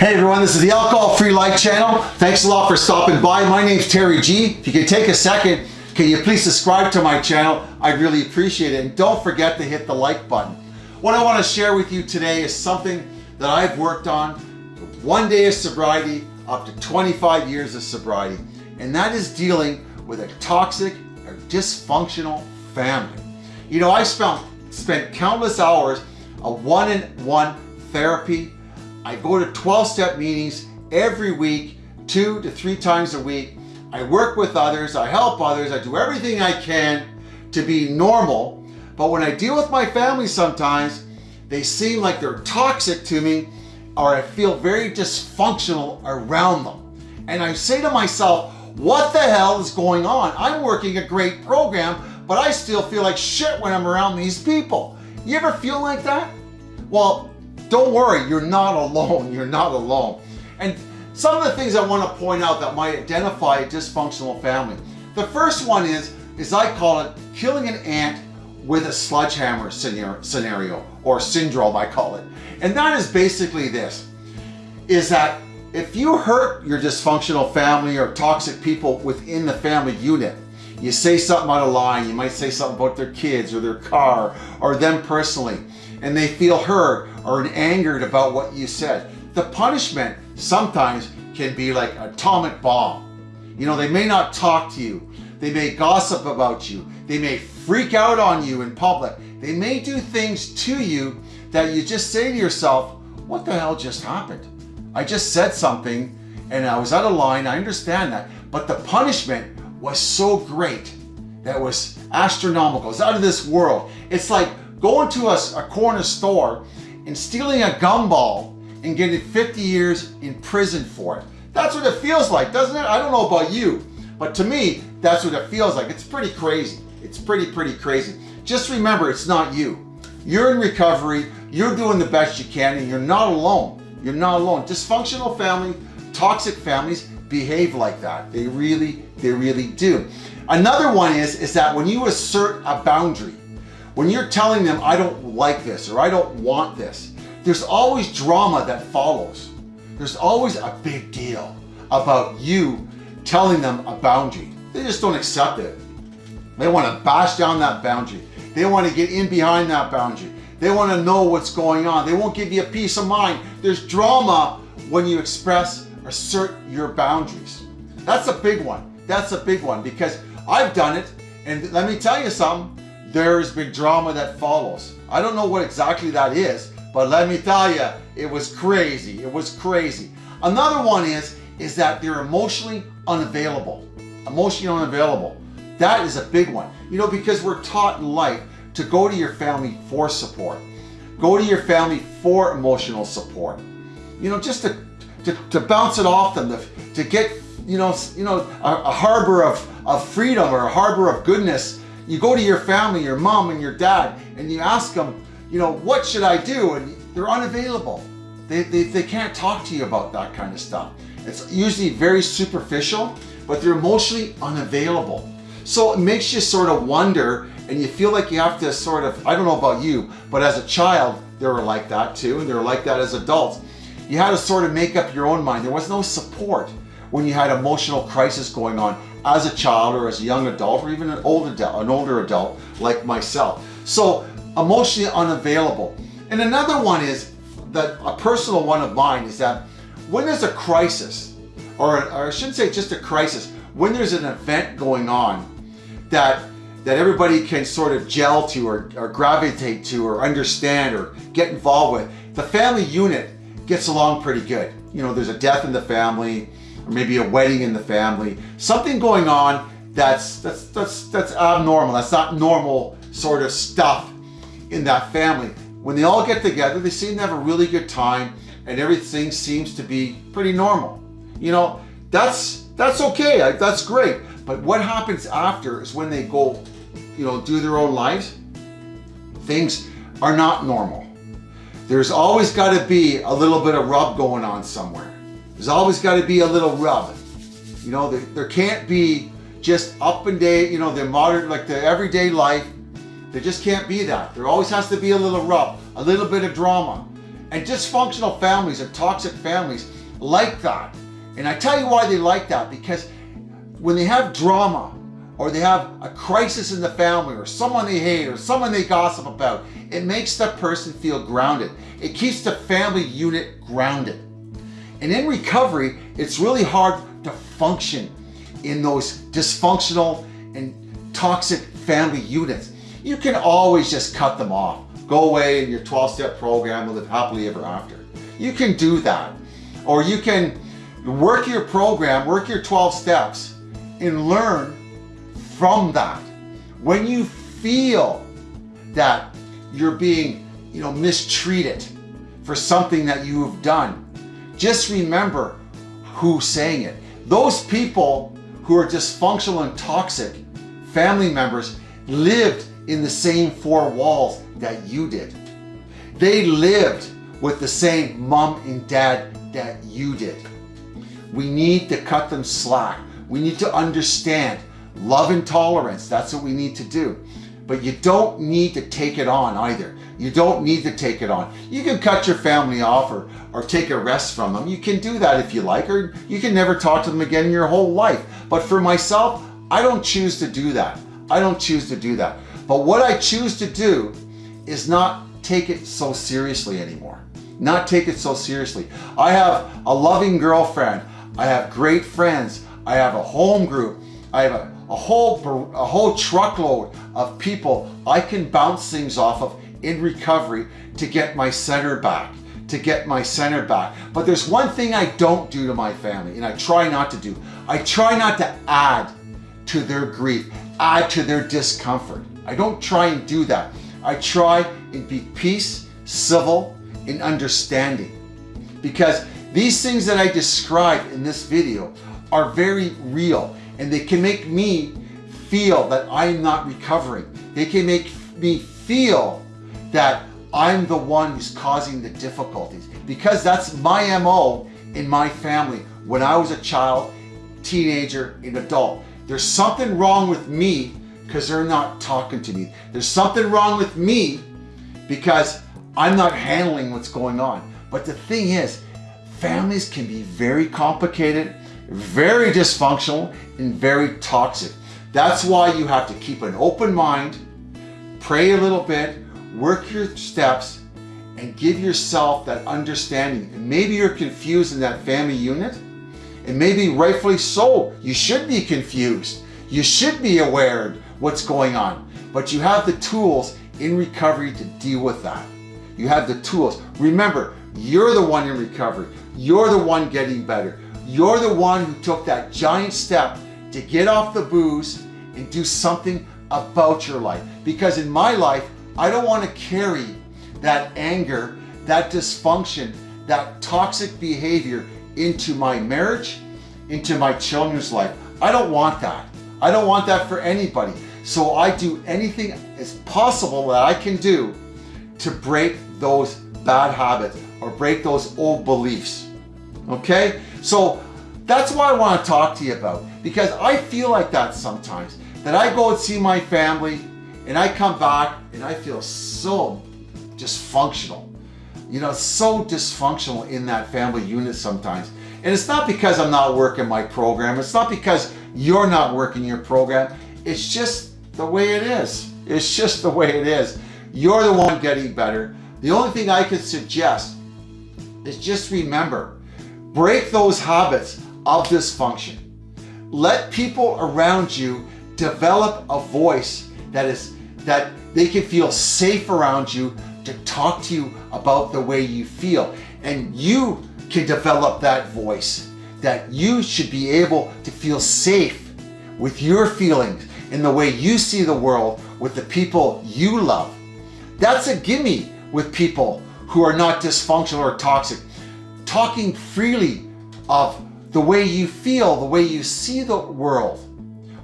Hey everyone, this is the Alcohol Free Life channel. Thanks a lot for stopping by. My name's Terry G. If you could take a second, can you please subscribe to my channel? I'd really appreciate it. And don't forget to hit the like button. What I want to share with you today is something that I've worked on one day of sobriety up to 25 years of sobriety. And that is dealing with a toxic or dysfunctional family. You know, I spent, spent countless hours of one-on-one therapy I go to 12-step meetings every week, two to three times a week. I work with others, I help others, I do everything I can to be normal. But when I deal with my family sometimes, they seem like they're toxic to me or I feel very dysfunctional around them. And I say to myself, what the hell is going on? I'm working a great program, but I still feel like shit when I'm around these people. You ever feel like that? Well, don't worry, you're not alone. You're not alone. And some of the things I want to point out that might identify a dysfunctional family. The first one is, is I call it killing an ant with a sledgehammer scenario or syndrome, I call it. And that is basically this, is that if you hurt your dysfunctional family or toxic people within the family unit, you say something out of line, you might say something about their kids or their car or them personally, and they feel hurt or angered about what you said. The punishment sometimes can be like atomic bomb. You know, they may not talk to you. They may gossip about you. They may freak out on you in public. They may do things to you that you just say to yourself, what the hell just happened? I just said something and I was out of line. I understand that. But the punishment was so great that was astronomical. It's out of this world. It's like going to a, a corner store and stealing a gumball and getting 50 years in prison for it. That's what it feels like, doesn't it? I don't know about you, but to me, that's what it feels like. It's pretty crazy. It's pretty, pretty crazy. Just remember, it's not you. You're in recovery, you're doing the best you can, and you're not alone. You're not alone. Dysfunctional family, toxic families behave like that. They really, they really do. Another one is, is that when you assert a boundary, when you're telling them, I don't like this or I don't want this, there's always drama that follows. There's always a big deal about you telling them a boundary. They just don't accept it. They want to bash down that boundary. They want to get in behind that boundary. They want to know what's going on. They won't give you a peace of mind. There's drama when you express, assert your boundaries. That's a big one. That's a big one because I've done it. And let me tell you something, there's big drama that follows. I don't know what exactly that is, but let me tell you, it was crazy. It was crazy. Another one is, is that they're emotionally unavailable. Emotionally unavailable. That is a big one. You know, because we're taught in life to go to your family for support. Go to your family for emotional support. You know, just to, to, to bounce it off them, to, to get, you know, you know a, a harbor of, of freedom or a harbor of goodness you go to your family, your mom and your dad, and you ask them, you know, what should I do? And they're unavailable. They, they, they can't talk to you about that kind of stuff. It's usually very superficial, but they're emotionally unavailable. So it makes you sort of wonder and you feel like you have to sort of, I don't know about you, but as a child, they were like that too, and they were like that as adults. You had to sort of make up your own mind. There was no support when you had emotional crisis going on as a child or as a young adult or even an older adult, an older adult like myself. So emotionally unavailable. And another one is that a personal one of mine is that when there's a crisis, or, or I shouldn't say just a crisis, when there's an event going on that that everybody can sort of gel to or, or gravitate to or understand or get involved with, the family unit gets along pretty good. You know, there's a death in the family, maybe a wedding in the family, something going on that's, that's, that's, that's abnormal. That's not normal sort of stuff in that family. When they all get together, they seem to have a really good time and everything seems to be pretty normal. You know, that's, that's okay. That's great. But what happens after is when they go, you know, do their own lives, things are not normal. There's always got to be a little bit of rub going on somewhere. There's always got to be a little rub. You know, there, there can't be just up and day, you know, the modern, like the everyday life. There just can't be that. There always has to be a little rub, a little bit of drama. And dysfunctional families and toxic families like that. And I tell you why they like that, because when they have drama or they have a crisis in the family or someone they hate or someone they gossip about, it makes that person feel grounded. It keeps the family unit grounded. And in recovery, it's really hard to function in those dysfunctional and toxic family units. You can always just cut them off. Go away in your 12-step program and live happily ever after. You can do that. Or you can work your program, work your 12 steps, and learn from that. When you feel that you're being you know, mistreated for something that you have done, just remember who's saying it. Those people who are dysfunctional and toxic, family members, lived in the same four walls that you did. They lived with the same mom and dad that you did. We need to cut them slack. We need to understand love and tolerance. That's what we need to do. But you don't need to take it on either. You don't need to take it on. You can cut your family off or, or take a rest from them. You can do that if you like, or you can never talk to them again in your whole life. But for myself, I don't choose to do that. I don't choose to do that. But what I choose to do is not take it so seriously anymore. Not take it so seriously. I have a loving girlfriend. I have great friends. I have a home group. I have a, a whole a whole truckload of people I can bounce things off of in recovery to get my center back to get my center back. But there's one thing I don't do to my family, and I try not to do. I try not to add to their grief, add to their discomfort. I don't try and do that. I try and be peace, civil, and understanding. Because these things that I describe in this video are very real and they can make me feel that I'm not recovering. They can make me feel that I'm the one who's causing the difficulties because that's my MO in my family when I was a child, teenager, and adult. There's something wrong with me because they're not talking to me. There's something wrong with me because I'm not handling what's going on. But the thing is, families can be very complicated, very dysfunctional, and very toxic. That's why you have to keep an open mind, pray a little bit, work your steps, and give yourself that understanding. And maybe you're confused in that family unit, and maybe rightfully so. You should be confused. You should be aware what's going on. But you have the tools in recovery to deal with that. You have the tools. Remember, you're the one in recovery. You're the one getting better. You're the one who took that giant step to get off the booze and do something about your life. Because in my life, I don't want to carry that anger, that dysfunction, that toxic behavior into my marriage, into my children's life. I don't want that. I don't want that for anybody. So I do anything as possible that I can do to break those bad habits or break those old beliefs. Okay? So that's what I want to talk to you about because I feel like that sometimes. That I go and see my family and I come back and I feel so dysfunctional. You know, so dysfunctional in that family unit sometimes. And it's not because I'm not working my program. It's not because you're not working your program. It's just the way it is. It's just the way it is. You're the one getting better. The only thing I could suggest is just remember, break those habits of dysfunction. Let people around you develop a voice that is that they can feel safe around you to talk to you about the way you feel. And you can develop that voice that you should be able to feel safe with your feelings in the way you see the world with the people you love. That's a gimme with people who are not dysfunctional or toxic. Talking freely of the way you feel, the way you see the world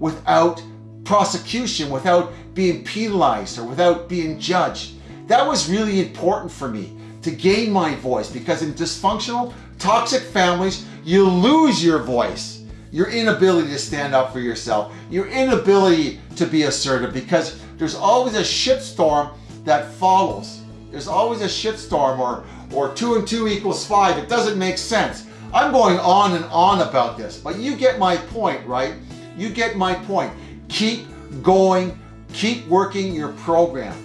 without prosecution, without being penalized or without being judged. That was really important for me to gain my voice because in dysfunctional, toxic families, you lose your voice. Your inability to stand up for yourself, your inability to be assertive because there's always a shitstorm that follows There's always a shitstorm or, or two and two equals five. It doesn't make sense. I'm going on and on about this, but you get my point, right? You get my point. Keep going, keep working your program.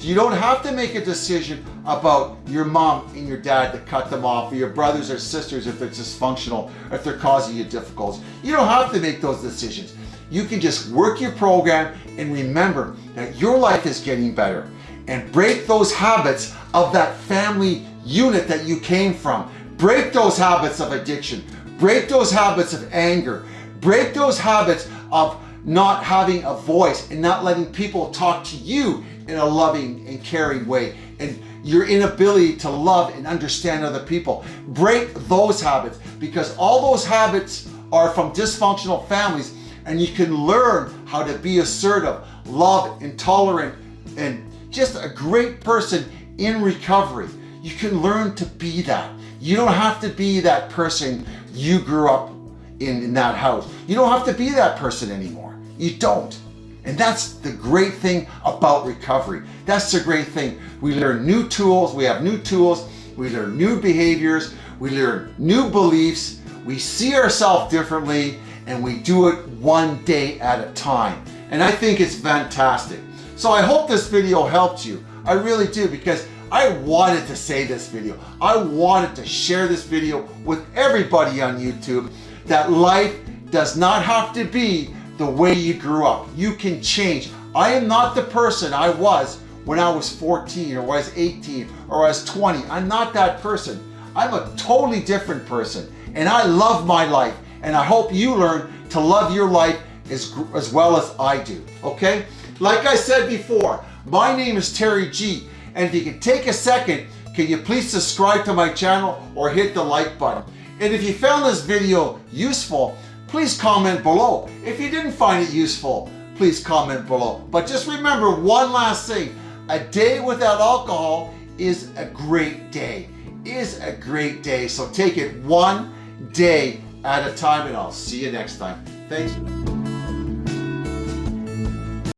You don't have to make a decision about your mom and your dad to cut them off, or your brothers or sisters if they're dysfunctional, if they're causing you difficulties. You don't have to make those decisions. You can just work your program and remember that your life is getting better and break those habits of that family unit that you came from. Break those habits of addiction. Break those habits of anger. Break those habits of not having a voice and not letting people talk to you in a loving and caring way and your inability to love and understand other people. Break those habits because all those habits are from dysfunctional families and you can learn how to be assertive, love, intolerant, and just a great person in recovery. You can learn to be that. You don't have to be that person you grew up in, in that house. You don't have to be that person anymore. You don't. And that's the great thing about recovery. That's the great thing. We learn new tools, we have new tools, we learn new behaviors, we learn new beliefs, we see ourselves differently, and we do it one day at a time. And I think it's fantastic. So I hope this video helped you. I really do because I wanted to say this video. I wanted to share this video with everybody on YouTube that life does not have to be the way you grew up. You can change. I am not the person I was when I was 14 or was 18 or I was 20. I'm not that person. I'm a totally different person and I love my life and I hope you learn to love your life as, as well as I do, okay? Like I said before, my name is Terry G and if you can take a second, can you please subscribe to my channel or hit the like button? And if you found this video useful, please comment below. If you didn't find it useful, please comment below. But just remember one last thing. A day without alcohol is a great day. Is a great day. So take it one day at a time and I'll see you next time. Thanks.